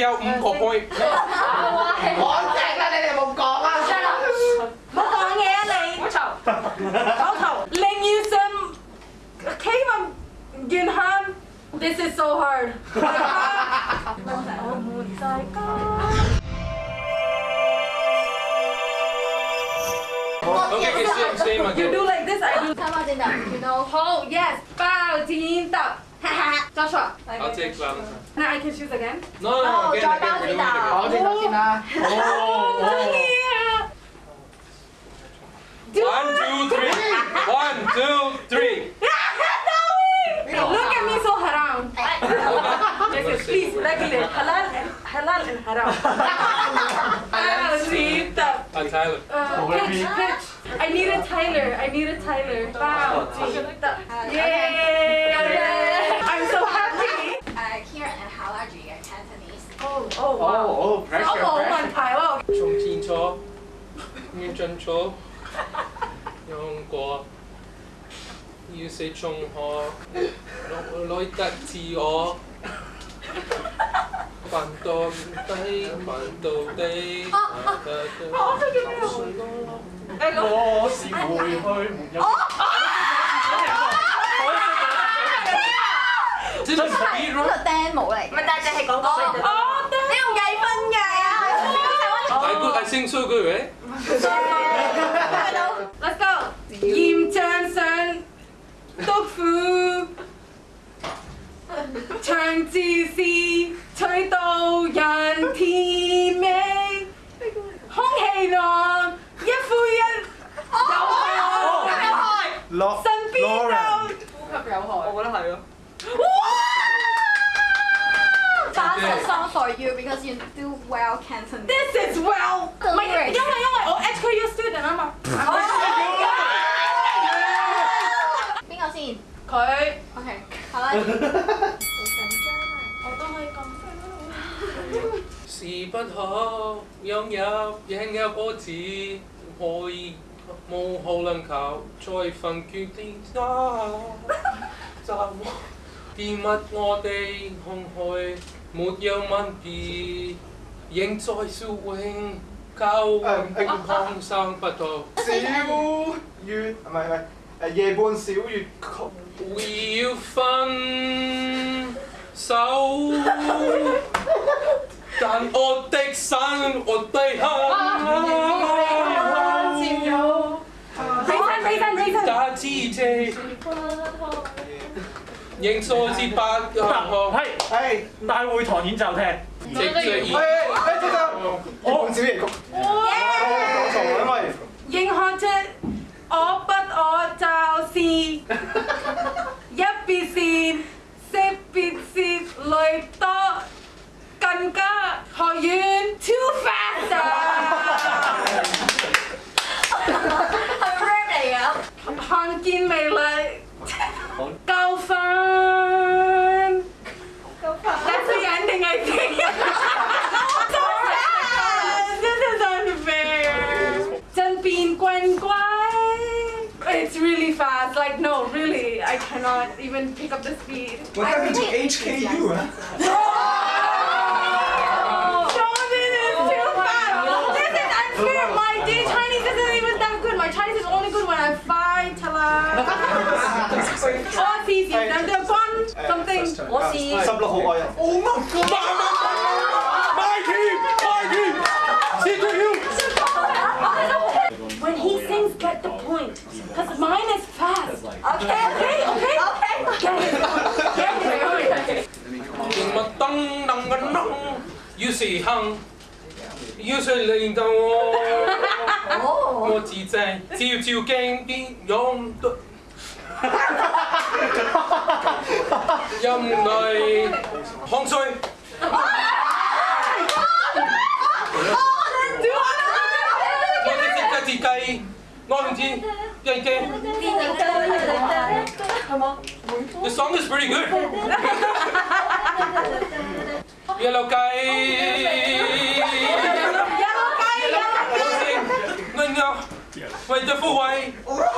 你有五個 point。我正啦，你哋冇講啊！唔好講嘢啊你！我嘈，我嘈，寧願上企運願向。This ừ, ờ, ờ, dạ. is so hard. Ờ, okay, same, same again. You do like this, I do. You know. Oh, yes. Bow. 包剪揼，然後好，yes，包剪揼。Joshua. I will take Valentine. Now I can choose again? No, no, no. no again, again, we're doing it again. I'll take Latina. Oh, oh. oh. One, two, three. One, two, three. Look at me so haram. yes, please, regulate. Halal and halal and haram. I'm Tyler. Uh, pitch, pitch. I need a Tyler. I need a Tyler. Wow. Yay. 我我冇問題咯。從前錯，應盡錯。用過要死，從何來來得自我？頻度低，頻度低。我是回去。我係我係聽唔到，係到。係咪？係咪？係咪？我咪？係咪？係咪？係咪？係咪？係咪？係咪？係咪？係咪？係係咪？係係咪？係 Sing so g Let's go. 香菜、生豆腐、長治市吹到人甜美，空氣濃，一呼一有害有害身邊就呼吸有害，我覺得咯。a song for you because you do well Cantonese. This is well. 唔係，因為因為我 HKU oh, student 啊嘛。邊個先？佢。OK，好啦。好緊張啊！我都可以咁。是不可擁有擁有果子，可以無可能求再份決定渣。就掂物我哋空虛。một dấu mặn kỳ Yên tôi su huynh Cao ờ, anh không sang bà tổ Xíu Như À mày mày À dê buôn xíu như không Vì yêu phân Sáu Đàn ô tích sáng ô tây hơn Tinh thần, tinh thần, tinh thần. Ta chỉ thế. 英數節八百個，係係大會堂演奏廳，係係，我唔知咩英漢出我不我就是一撇線，四撇線累多更加學員超 o 啊！係咩嚟啊？看見未來。Go fun! Go fun! That's the ending, I think. so fast! This is unfair. Zhenbin Guan Guan. It's really fast. Like, no, really, I cannot even pick up the speed. What happened to HKU, huh? My Chinese isn't even that good. My Chinese is only good when I fight. Tell 我是蟬長將軍，咁定我是十六號愛人。Oh my god！My team, my team, Secret Hill. When he sings, get the point, because mine is fast. Okay, okay, okay, okay. Get it, get it. 乜燈能嘅能，要是行，要是令到我，我自制，照照鏡邊用。The song is pretty good. Yellow 雞。Yellow Yellow 雞。我食，我有，為咗富貴。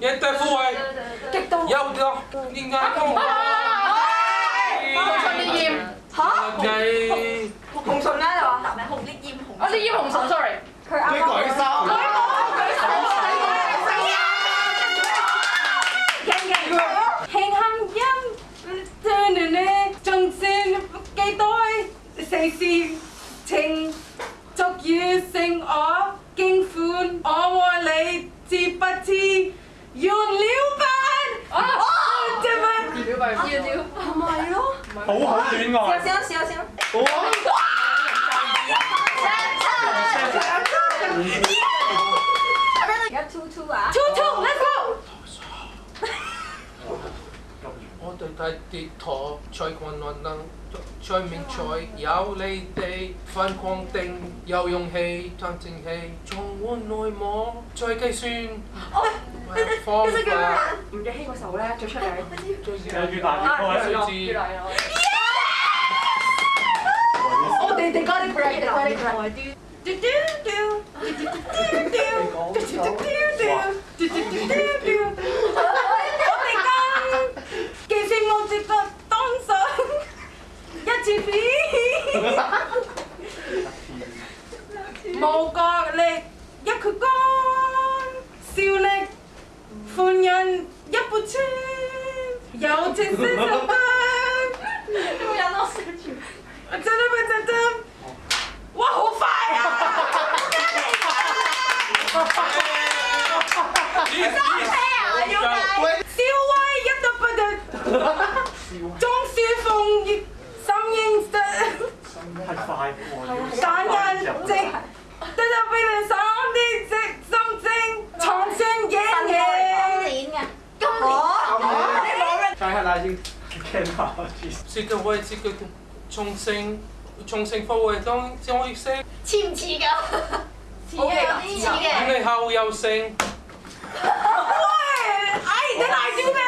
Nhân tay phu ơi Kịch tôi Dông dạ, được không? Đi ngang không? Không xuân đi dìm Hả? Ngày Hùng Xuân á rồi Tại mẹ Hùng Lý Diêm Hùng Ờ Lý Diêm Hùng Xuân sorry Cái cõi sao? Cõi sao? Cõi sao? Hẹn hâm dâm Tên nè nè Trần xin Cây tôi Xây xin Trình Chọc dư sinh ó Kinh phun Ó mô lấy Chị bà chị 原料版，啊，做咩？原料班，原料，係咪咯？好慘戀愛。試下試下試下。哇！一出出啊！出出，你出。對睇跌陀，在困難能在面前有你地反光定有勇氣，探正氣，重温內幕再计算。唔記得？吳若咧出名，个东一千遍，无角力一曲歌，笑力欢人一步车，有情深一分。六廿多十句，真多不真多，哇好快啊！我你你收啊！威一到不得。中書奉義，心快过但人直，得到別人心的直心正。重慶嘢，今年嘅，今年。再睇下先。切落去，切佢，切佢，重慶，重慶貨為當，將我食。似唔似噶？OK，似嘅。你年後又成。我，I，then，I，do，that。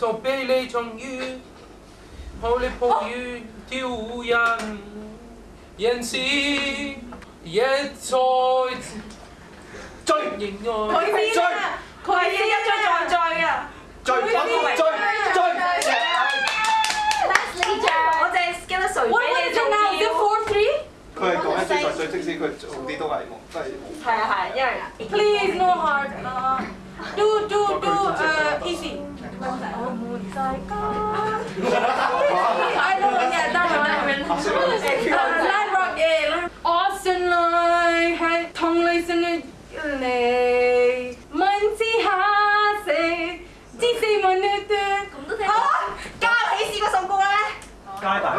在被你重遇，好你抱雨叫人，人是追，在醉，追追追，他是一醉再追追追追追追我哋叫他谁？我哋仲有叫 Four Three。佢系讲一醉再醉，即使佢做啲都系都系。系啊系因 e Please no h a r d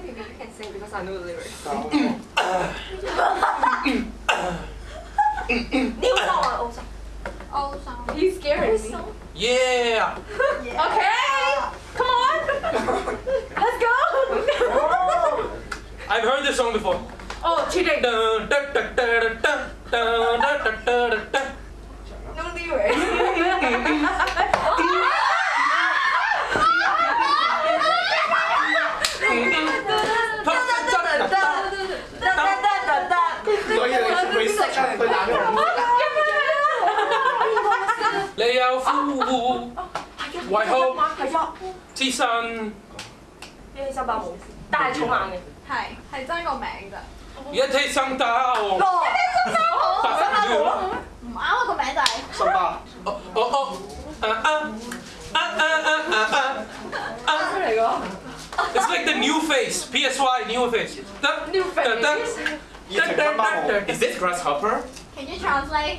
sing, baby. You can sing because I know the lyrics. New song or old song? Old song. He's scaring me. Yeah. yeah. Okay. Come on. Let's go. I've heard this song before. Oh, cheating. Dun, dun, No lyrics. 有夫，為好之身。一起生打冇，但係重硬嘅。係係真個名咋。一起生打王。一起生打好。生打好咯。唔啱啊個名就係。生打。哦哦哦。啊啊啊啊啊啊啊！出嚟個。It's like the new face, PSY new face. The, new face. The, the, the, the, the, the, is it grasshopper? Can you translate?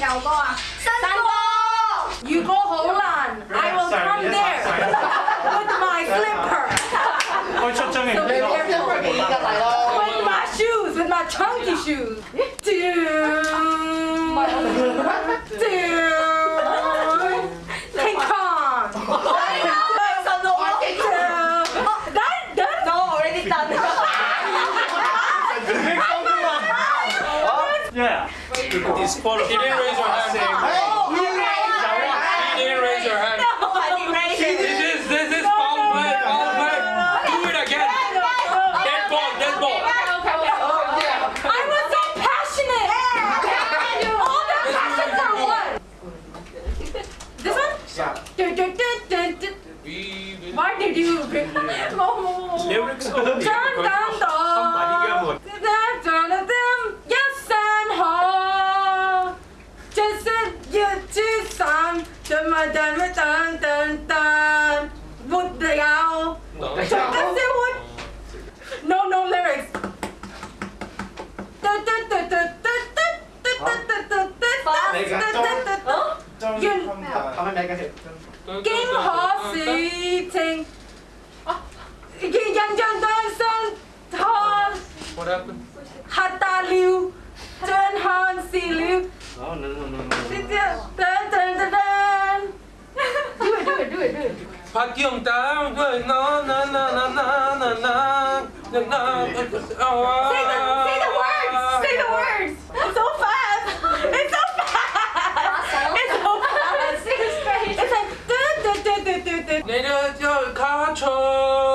I will come there with my slipper。可以出張嘅。你張 slipper 幾㗎大佬？With my shoes, with my chunky shoes. Do. is She didn't raise her hand. Hey, you raised her hand. She didn't raise her hand. No, I didn't raise her hand. This is, this is foul play, foul play. Do it again. Dead ball, dead ball. I was so passionate. All the passions are one. This one? Yeah. Why did you... Lyrics of... Turn down. na, na, na, Say the, say the words! Say the words! It's so fast! It's so fast! It's so fast! It's like du du du du du du. 내려줘 가초.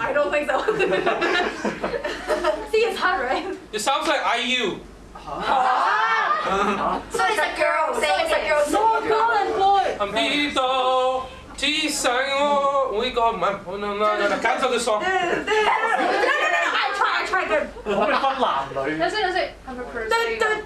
I don't think so. See, it's hard, right? It sounds like IU. Huh? so it's a girl saying so it's a girl. No, girl and boy. I'm Vito. 至上我呢個唔係，我諗諗諗諗感受嘅喪。唔分男女。有聲有聲。我係個 p e s o n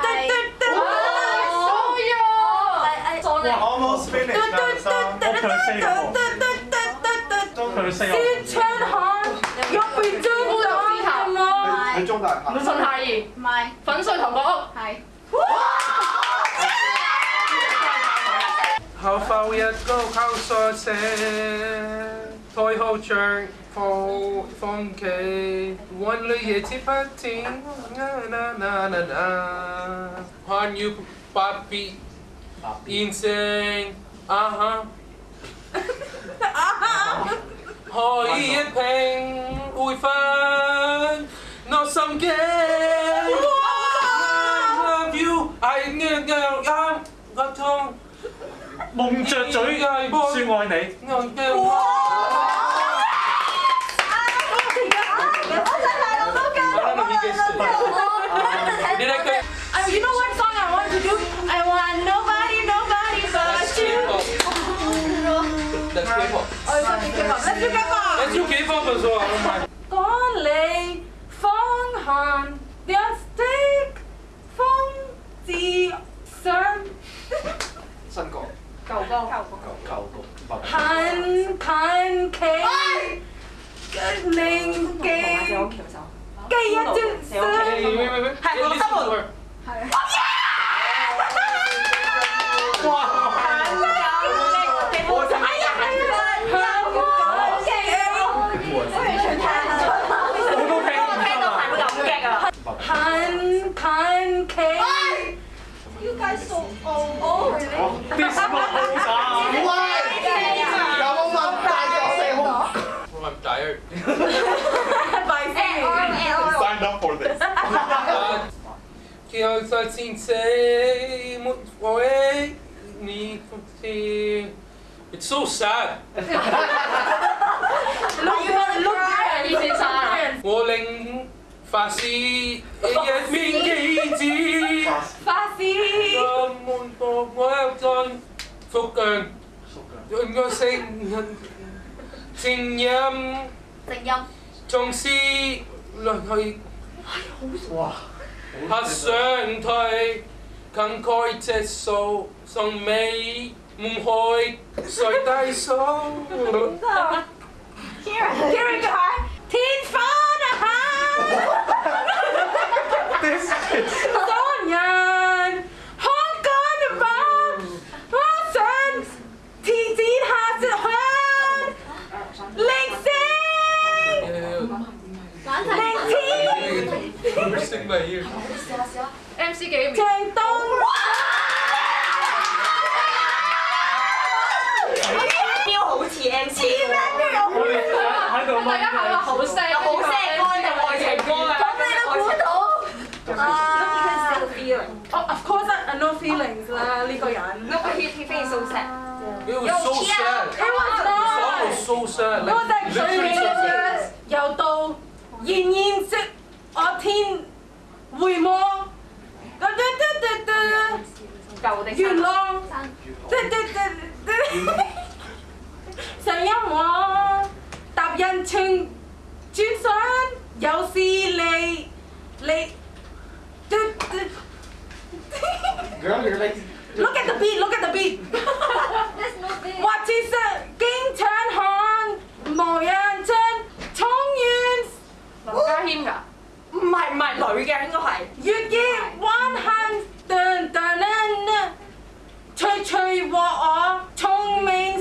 後浮日高靠疏寫，退後長放放棄，換女夜節不停，啦啦啦啦啦，看要百變現成，啊哈，可以一拼會分，我心機。I love you, I need you, I'm a tongue. 蒙着嘴説愛你。Uh, you know what song I want to do? I want nobody, nobody but you. That's K-pop. Oh, it's okay, K-pop. Let's do K-pop. Let's do K-pop as well. Có lệ phong hàn 很神奇的灵境，基因突 Oh, really? This bubbles are. Why? 有冇問大我四號？我問仔。咪先。Signed eh, eh, eh, up for this. It's so sad. 我令法師一面記住。法師。nhâm 복목전 속근 은거생 생념 생념 정시 런허이 와 학생터의 강코이 채소 성매이 mumhoi sỏi tay số Kira Kira Kahar Teen Fanahan This is Sonia bị MC Kỳ bị Trang Tân Bill 好似 MC 喎，我哋喺度大家係咪好聲？好聲歌定愛情歌啊？咁你都估到啊？Oh, of course, I know feelings 啦，呢個人。No, he he feels so sad. It was so sad. It was not. It was so sad. 我哋最遠由到燕燕即我天。回望，嘟嘟嘟嘟，元朗，嘟嘟嘟嘟，上一網，踏人情，轉身有事你你，嘟嘟。Look at the beat, look at the beat. What is it? 經常看無人真，衝遠。林家謙㗎。唔係唔係女嘅，應該係。月兒 one h a n d r e d a d 翠翠鑊我聰明。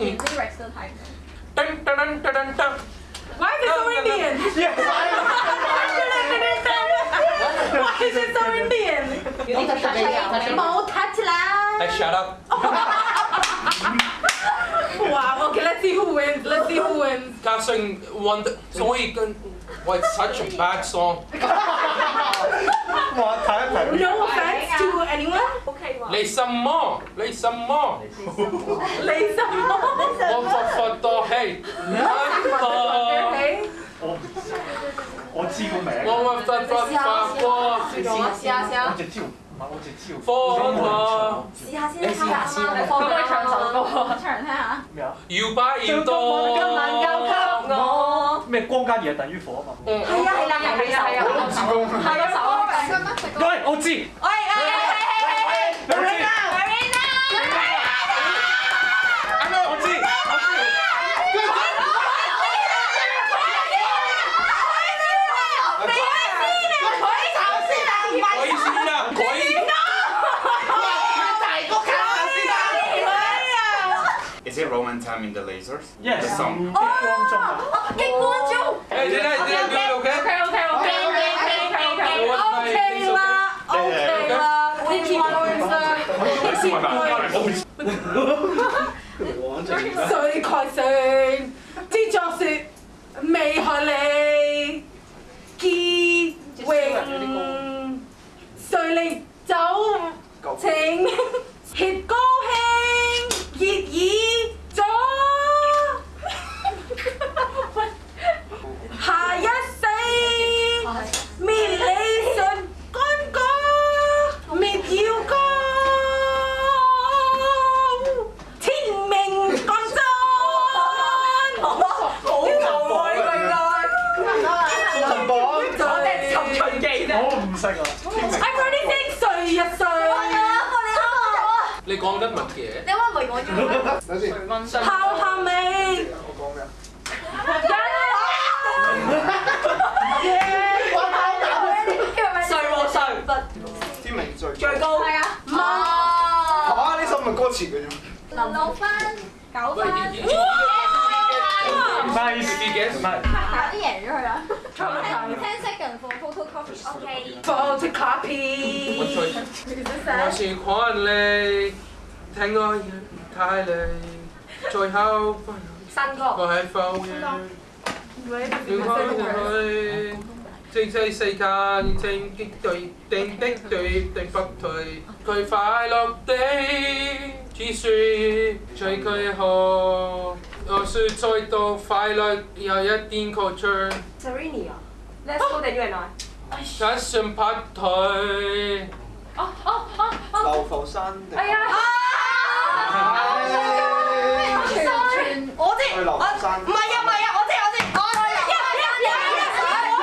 Okay, redirects mm. the time. Dun, dun, dun, dun, dun, dun. Why is it so Indian? Why is it so Indian? Don't touch lah. baby. Hey, shut up. wow, okay, let's see who wins. Let's see who wins. Casting one. So he can. Well, it's such a bad song. 你什麼？你什麼？你什麼？我佛佛多氣，多氣。我我知個名。我佛佛佛佛試下先。我只蕉唔係我只蕉。試下先。試下試下。咁咪長歌，唱嚟聽下。咩啊？搖擺印度。咩光加熱等於火嘛？嗯，係啊係啊係啊係啊。係啊，首。喂，我知。time in the lasers? Yes. The song. Oh! oh Hey, did I, did I do it okay? Okay, okay, okay. Okay, okay, okay. Okay, okay, okay. Okay, okay. 你講緊乜嘢？你話唔係我做咩？等先。泡後味。我講咩啊？引來。我雲海打雷，雷天命最最高。係啊。冇。嚇！呢首唔係歌詞嘅啫。藍藍分九分。哇！快啲俾 g 嘅 e s s 快啲嘢出去啦。Ten, ten seconds for photocopy. Okay. Photocopy. What choice? Tôi sẽ hỏi 你，聽我睇你，最後新歌。我係否嘅？你開去，即係世間正激對，定的對定不退，佢快樂地，只説最佢好。我説再道快樂又一點曲折。Serene 啊，Let's go the right one。踏上拍腿。哦哦哦哦！流浮山。係啊！我知，我啲啊，唔係啊唔係啊，我知我知，我一、一、一、一、一。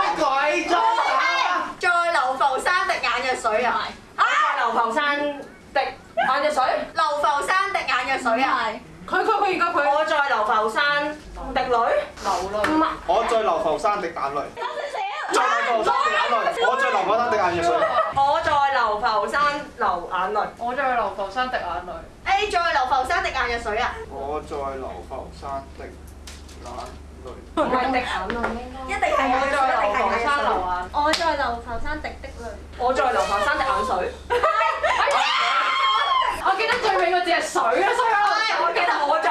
乜鬼咗啊？再流浮山滴眼藥水啊！係。係流浮山滴眼藥水。流浮山滴眼藥水啊！係。佢佢佢而家佢。我在流浮山滴淚。流淚。我在流浮山滴眼淚。在流浮山滴眼淚。我在流浮山滴眼药水。我在流浮山流眼淚。我在流浮山滴眼淚。誒，在流浮山滴眼药水啊！我在流浮山滴眼淚。唔係滴眼淚應一定係我。我。在流浮山流啊。我在流浮山滴的淚。我在流浮山滴眼水。我記得最尾個字係水啊，所以。我。